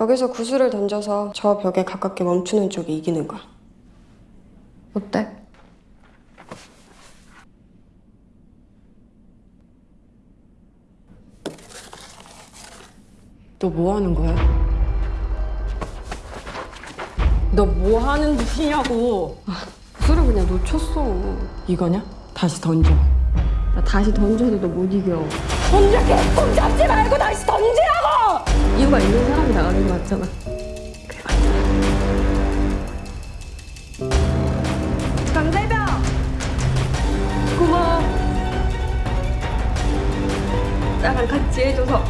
여기서 구슬을 던져서 저 벽에 가깝게 멈추는 쪽이 이기는 거야. 어때? 너 뭐 하는 거야? 너 뭐 하는 짓이냐고. 구슬을 그냥 놓쳤어. 이거냐? 다시 던져. 나 다시 던져도 너 못 이겨. 혼자 계속 잡지 말고 다시 던지라고! 있는 사람이 나가는 거 맞잖아. 강대병! 고마워. 나랑 같이 해줘서.